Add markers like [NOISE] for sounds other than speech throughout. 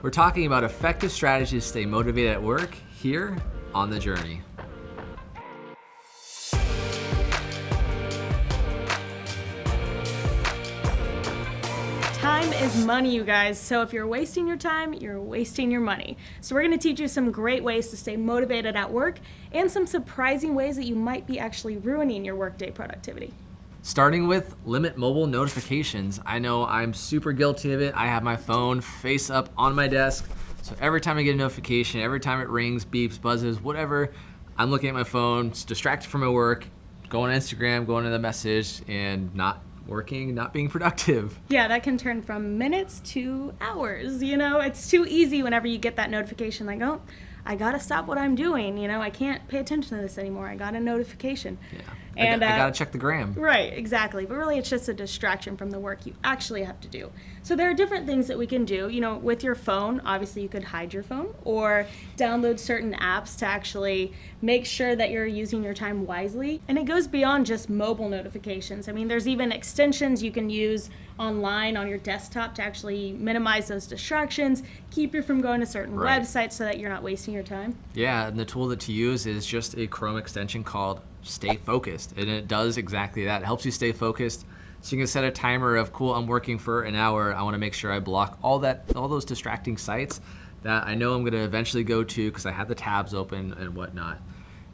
We're talking about effective strategies to stay motivated at work here on The Journey. Time is money, you guys. So if you're wasting your time, you're wasting your money. So we're gonna teach you some great ways to stay motivated at work and some surprising ways that you might be actually ruining your workday productivity. Starting with limit mobile notifications. I know I'm super guilty of it. I have my phone face up on my desk. So every time I get a notification, every time it rings, beeps, buzzes, whatever, I'm looking at my phone, distracted from my work, going on Instagram, going to the message, and not working, not being [LAUGHS] productive. Yeah, that can turn from minutes to hours. You know, it's too easy whenever you get that notification like, oh, I gotta stop what I'm doing. You know, I can't pay attention to this anymore. I got a notification. Yeah. And, I, got, I uh, gotta check the gram. Right, exactly. But really, it's just a distraction from the work you actually have to do. So there are different things that we can do. You know, with your phone, obviously you could hide your phone or download certain apps to actually make sure that you're using your time wisely. And it goes beyond just mobile notifications. I mean, there's even extensions you can use online on your desktop to actually minimize those distractions, keep you from going to certain Right. websites so that you're not wasting your time. Yeah, and the tool that to use is just a Chrome extension called Stay Focused. And it does exactly that. It helps you stay focused. So you can set a timer of cool, I'm working for an hour. I wanna make sure I block all that all those distracting sites that I know I'm gonna eventually go to because I have the tabs open and whatnot.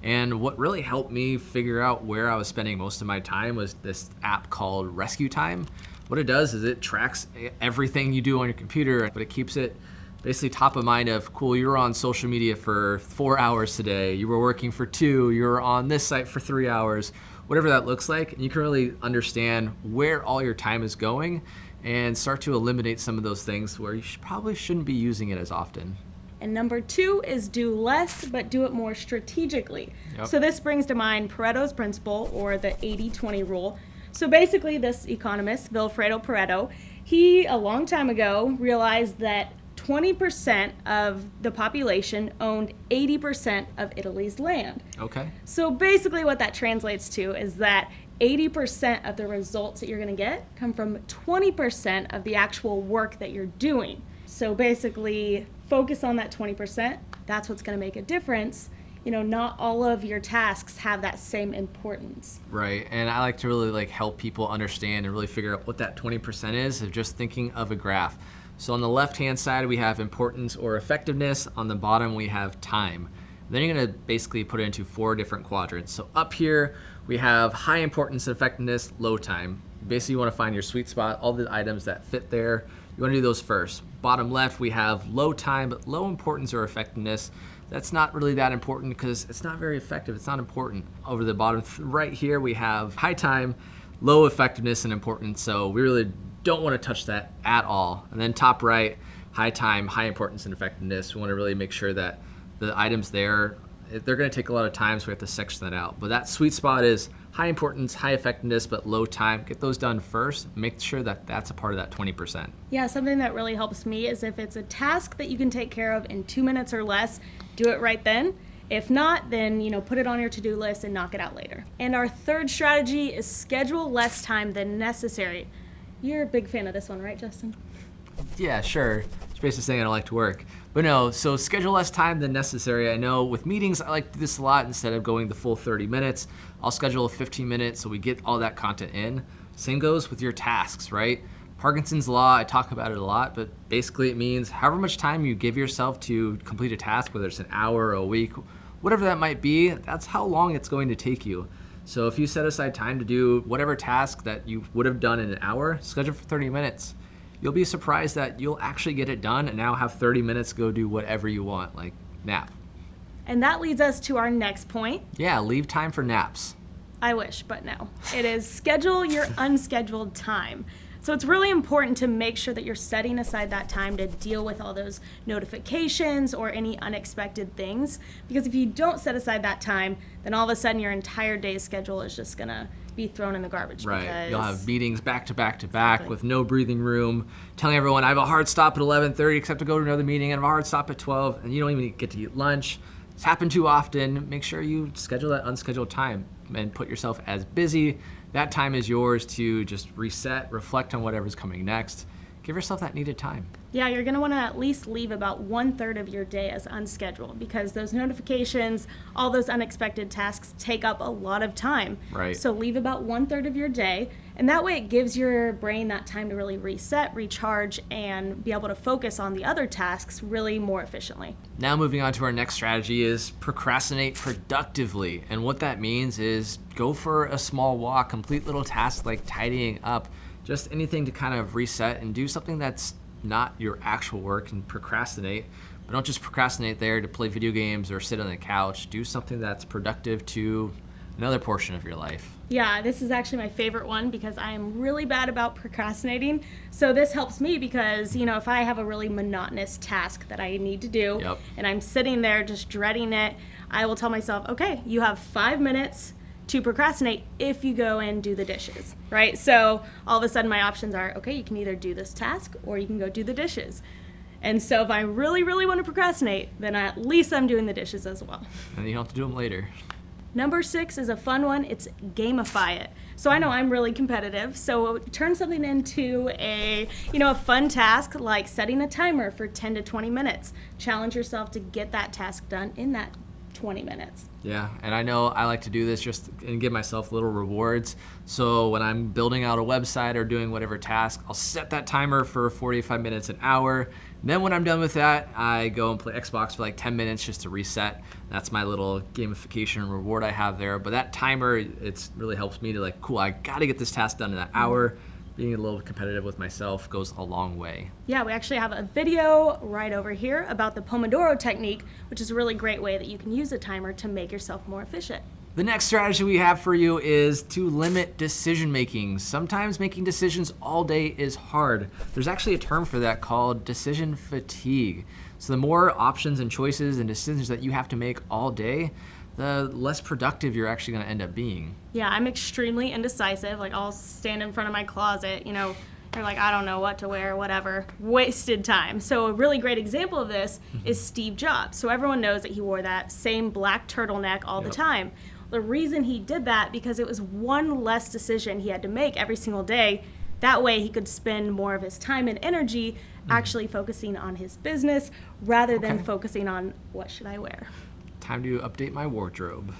And what really helped me figure out where I was spending most of my time was this app called Rescue Time. What it does is it tracks everything you do on your computer, but it keeps it basically top of mind of cool you were on social media for four hours today you were working for two you were on this site for three hours whatever that looks like and you can really understand where all your time is going and start to eliminate some of those things where you should, probably shouldn't be using it as often And number two is do less, but do it more strategically. Yep. So this brings to mind Pareto's principle or the 80 20 rule. So basically, this economist, Vilfredo Pareto, he a long time ago realized that 20% of the population owned 80% of Italy's land. okay So basically, what that translates to is that 80% of the results that you're going to get come from 20% of the actual work that you're doing. So basically, focus on that 20%. That's what's going to make a difference. You know, not all of your tasks have that same importance. Right, and I like to really like help people understand and really figure out what that 20% is of just thinking of a graph. So on the left-hand side, we have importance or effectiveness. On the bottom, we have time. Then you're gonna basically put it into four different quadrants. So up here, we have high importance and effectiveness, low time. Basically, you wanna find your sweet spot, all the items that fit there. You wanna do those first. Bottom left, we have low time, but low importance or effectiveness. That's not really that important because it's not very effective. It's not important. Over the bottom right here, we have high time, low effectiveness and importance. So we really don't want to touch that at all. And then top right, high time, high importance and effectiveness. We want to really make sure that the items there, they're going to take a lot of time, so we have to section that out. But that sweet spot is high importance, high effectiveness, but low time. Get those done first. Make sure that that's a part of that 20%. Yeah, something that really helps me is if it's a task that you can take care of in two minutes or less, do it right then. If not, then you know put it on your to-do list and knock it out later. And our third strategy is schedule less time than necessary. You're a big fan of this one, right, Justin? Yeah, sure. It's basically saying I don't like to work. But no, so schedule less time than necessary. I know with meetings, I like to do this a lot. Instead of going the full 30 minutes, I'll schedule a 15 minutes so we get all that content in. Same goes with your tasks, right? Parkinson's Law, I talk about it a lot, but basically it means however much time you give yourself to complete a task, whether it's an hour or a week, whatever that might be, that's how long it's going to take you. So if you set aside time to do whatever task that you would have done in an hour, schedule for 30 minutes you'll be surprised that you'll actually get it done and now have 30 minutes to go do whatever you want, like nap. And that leads us to our next point. Yeah, leave time for naps. I wish, but no. It is schedule your unscheduled time. So it's really important to make sure that you're setting aside that time to deal with all those notifications or any unexpected things. Because if you don't set aside that time, then all of a sudden your entire day's schedule is just gonna be thrown in the garbage. Right. Because You'll have meetings back to back to back Exactly. with no breathing room, telling everyone I have a hard stop at 11:30 except to go to another meeting and I have a hard stop at 12 and you don't even get to eat lunch. It's happened too often. Make sure you schedule that unscheduled time and put yourself as busy. That time is yours to just reset, reflect on whatever's coming next. Give yourself that needed time. Yeah, you're going to want to at least leave about one third of your day as unscheduled because those notifications, all those unexpected tasks take up a lot of time. Right. So leave about one third of your day, and that way it gives your brain that time to really reset, recharge, and be able to focus on the other tasks really more efficiently. Now, moving on to our next strategy is procrastinate productively. And what that means is go for a small walk, complete little tasks like tidying up, just anything to kind of reset and do something that's not your actual work and procrastinate. But don't just procrastinate there to play video games or sit on the couch. Do something that's productive to another portion of your life. Yeah, this is actually my favorite one because I am really bad about procrastinating. So this helps me because, you know, if I have a really monotonous task that I need to do Yep. and I'm sitting there just dreading it, I will tell myself, okay, you have five minutes to procrastinate if you go and do the dishes, right? So all of a sudden my options are, okay, you can either do this task or you can go do the dishes. And so if I really, really want to procrastinate, then at least I'm doing the dishes as well. And you don't have to do them later. Number six is a fun one. It's gamify it. So I know I'm really competitive. So turn something into a, you know, a fun task like setting a timer for 10 to 20 minutes. Challenge yourself to get that task done in that 20 minutes. Yeah, and I know I like to do this just and give myself little rewards. So when I'm building out a website or doing whatever task, I'll set that timer for 45 minutes, an hour. Then when I'm done with that, I go and play Xbox for like 10 minutes just to reset. That's my little gamification reward I have there. But that timer, it really helps me to like, cool, I gotta get this task done in that hour. Being a little competitive with myself goes a long way. Yeah, we actually have a video right over here about the Pomodoro technique, which is a really great way that you can use a timer to make yourself more efficient. The next strategy we have for you is to limit decision making. Sometimes making decisions all day is hard. There's actually a term for that called decision fatigue. So the more options and choices and decisions that you have to make all day, the less productive you're actually going to end up being. Yeah, I'm extremely indecisive. Like I'll stand in front of my closet, you know, you're like, I don't know what to wear, whatever. Wasted time. So a really great example of this mm-hmm. is Steve Jobs. So everyone knows that he wore that same black turtleneck all the time. The reason he did that because it was one less decision he had to make every single day. That way he could spend more of his time and energy hmm. actually focusing on his business rather than Okay. focusing on what should I wear. Time to update my wardrobe.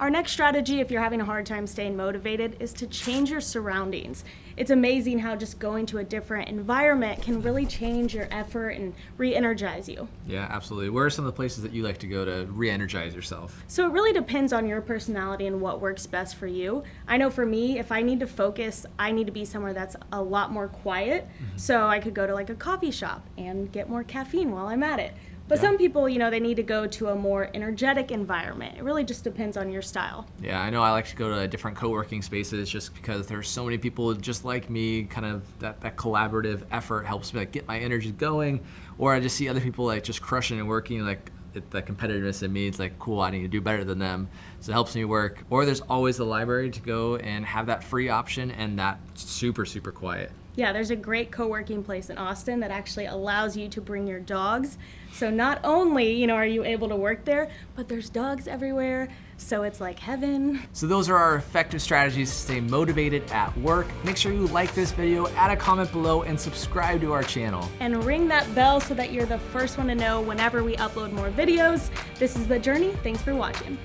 Our next strategy, if you're having a hard time staying motivated, is to change your surroundings. It's amazing how just going to a different environment can really change your effort and re energize you. Yeah, absolutely. Where are some of the places that you like to go to re energize yourself? So it really depends on your personality and what works best for you. I know for me, if I need to focus, I need to be somewhere that's a lot more quiet. Mm-hmm. So I could go to like a coffee shop and get more caffeine while I'm at it. But Yeah. some people, you know, they need to go to a more energetic environment. It really just depends on your style. Yeah, I know I like to go to different co-working spaces just because there's so many people just like me, kind of that, that collaborative effort helps me like get my energy going. Or I just see other people like just crushing and working like it, the competitiveness in me, it's like, cool, I need to do better than them. So it helps me work. Or there's always the library to go and have that free option and that super, super quiet. Yeah, there's a great co-working place in Austin that actually allows you to bring your dogs. So not only, you know, are you able to work there, but there's dogs everywhere. So it's like heaven. So those are our effective strategies to stay motivated at work. Make sure you like this video, add a comment below, and subscribe to our channel. And ring that bell so that you're the first one to know whenever we upload more videos. This is The Journey. Thanks for watching.